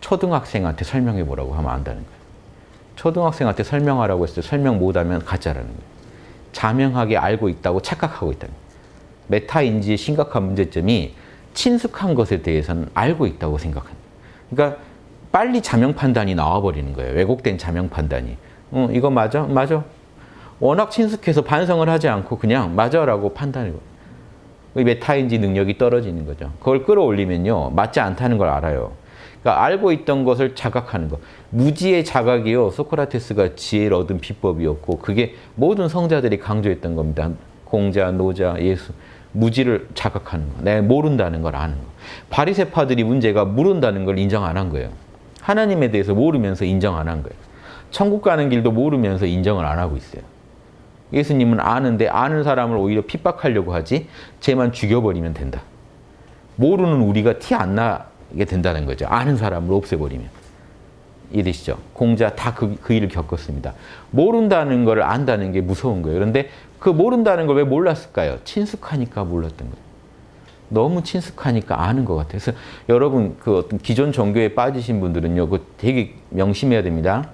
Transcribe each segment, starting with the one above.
초등학생한테 설명해 보라고 하면 안다는 거예요. 초등학생한테 설명하라고 했을 때 설명 못하면 가짜라는 거예요. 자명하게 알고 있다고 착각하고 있다는 거예요. 메타인지의 심각한 문제점이 친숙한 것에 대해서는 알고 있다고 거예요. 그러니까 빨리 자명 판단이 나와버리는 거예요. 왜곡된 자명 판단이. 어, 이거 맞아? 맞아. 워낙 친숙해서 반성을 하지 않고 그냥 맞아라고 판단해요. 메타인지 능력이 떨어지는 거죠. 그걸 끌어올리면요. 맞지 않다는 걸 알아요. 그러니까 알고 있던 것을 자각하는 것. 무지의 자각이요. 소크라테스가 지혜를 얻은 비법이었고 그게 모든 성자들이 강조했던 겁니다. 공자, 노자, 예수. 무지를 자각하는 거. 내가 모른다는 걸 아는 거. 바리세파들이 문제가 모른다는 걸 인정 안 한 거예요. 하나님에 대해서 모르면서 인정 안 한 거예요. 천국 가는 길도 모르면서 인정을 안 하고 있어요. 예수님은 아는데 아는 사람을 오히려 핍박하려고 하지 쟤만 죽여버리면 된다. 모르는 우리가 티 안 나 게 된다는 거죠. 아는 사람을 없애버리면. 이해되시죠? 공자 다 그 그 일을 겪었습니다. 모른다는 걸 안다는 게 무서운 거예요. 그런데 그 모른다는 걸 왜 몰랐을까요? 친숙하니까 몰랐던 거예요. 너무 친숙하니까 아는 것 같아요. 그래서 여러분 그 어떤 기존 종교에 빠지신 분들은요, 그 되게 명심해야 됩니다.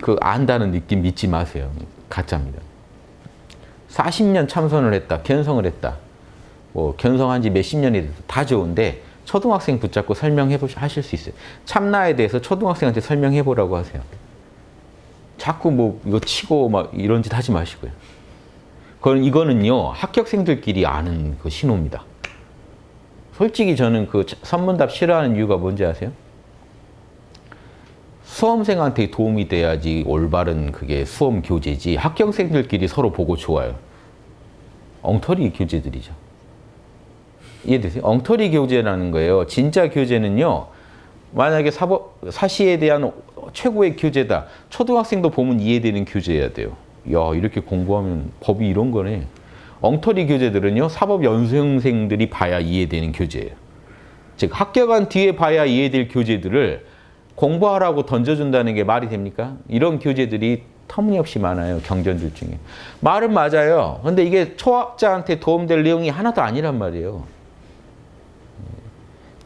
그 안다는 느낌 믿지 마세요. 가짜입니다. 40년 참선을 했다, 견성을 했다. 뭐 견성한 지 몇십 년이 돼서 다 좋은데 초등학생 붙잡고 설명해 하실 수 있어요. 참나에 대해서 초등학생한테 설명해 보라고 하세요. 자꾸 뭐 이거 치고 막 이런 짓 하지 마시고요. 그건 이거는요 합격생들끼리 아는 그 신호입니다. 솔직히 저는 그 선문답 싫어하는 이유가 뭔지 아세요? 수험생한테 도움이 돼야지 올바른 그게 수험 교재지 합격생들끼리 서로 보고 좋아요. 엉터리 교재들이죠. 이해되세요? 엉터리 교재라는 거예요. 진짜 교재는요. 만약에 사법, 사시에 대한 최고의 교재다. 초등학생도 보면 이해되는 교재여야 돼요. 야 이렇게 공부하면 법이 이런 거네. 엉터리 교재들은요. 사법 연수생들이 봐야 이해되는 교재예요. 즉 합격한 뒤에 봐야 이해될 교재들을 공부하라고 던져준다는 게 말이 됩니까? 이런 교재들이 터무니없이 많아요. 경전들 중에. 말은 맞아요. 근데 이게 초학자한테 도움될 내용이 하나도 아니란 말이에요.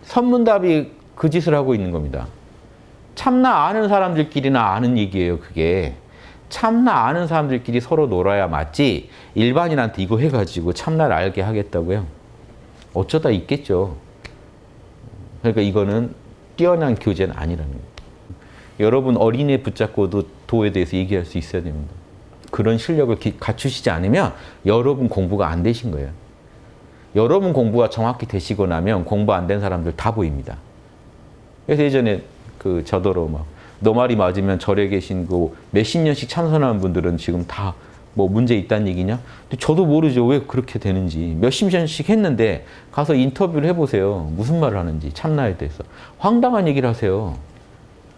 선문답이 그 짓을 하고 있는 겁니다. 참나 아는 사람들끼리나 아는 얘기예요. 그게. 참나 아는 사람들끼리 서로 놀아야 맞지 일반인한테 이거 해가지고 참나를 알게 하겠다고요? 어쩌다 있겠죠. 그러니까 이거는 뛰어난 교재는 아니라는 거예요. 여러분 어린애 붙잡고도 도에 대해서 얘기할 수 있어야 됩니다. 그런 실력을 갖추시지 않으면 여러분 공부가 안 되신 거예요. 여러분 공부가 정확히 되시고 나면 공부 안 된 사람들 다 보입니다. 그래서 예전에 그 저더러 막너 말이 맞으면 절에 계신 그 몇십 년씩 참선하는 분들은 지금 다 뭐 문제 있다는 얘기냐? 근데 저도 모르죠. 왜 그렇게 되는지. 몇십 년씩 했는데 가서 인터뷰를 해보세요. 무슨 말을 하는지 참나에 대해서. 황당한 얘기를 하세요.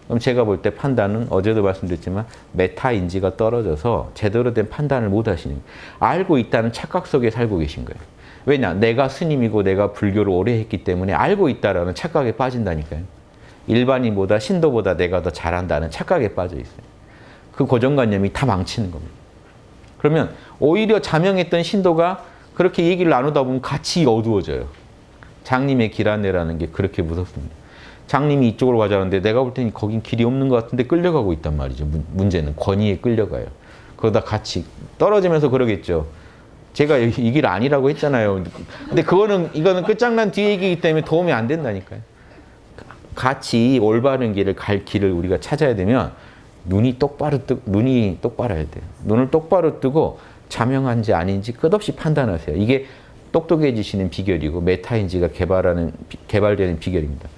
그럼 제가 볼 때 판단은 어제도 말씀드렸지만 메타인지가 떨어져서 제대로 된 판단을 못 하시는. 알고 있다는 착각 속에 살고 계신 거예요. 왜냐? 내가 스님이고 내가 불교를 오래 했기 때문에 알고 있다라는 착각에 빠진다니까요. 일반인보다 신도보다 내가 더 잘한다는 착각에 빠져 있어요. 그 고정관념이 다 망치는 겁니다. 그러면 오히려 자명했던 신도가 그렇게 얘기를 나누다 보면 같이 어두워져요. 장님의 길 안내라는 게 그렇게 무섭습니다. 장님이 이쪽으로 가자는데 내가 볼 때는 거긴 길이 없는 것 같은데 끌려가고 있단 말이죠. 문 제는 권위에 끌려가요. 그러다 같이 떨어지면서 그러겠죠. 제가 이 길 아니라고 했잖아요. 근데 그거는 이거는 끝장난 뒤 얘기이기 때문에 도움이 안 된다니까요. 같이 올바른 길을 갈 길을 우리가 찾아야 되면 눈이 똑바로 뜨 눈이 똑바라야 돼요. 눈을 똑바로 뜨고 자명한지 아닌지 끝없이 판단하세요. 이게 똑똑해지시는 비결이고 메타인지가 개발하는 개발되는 비결입니다.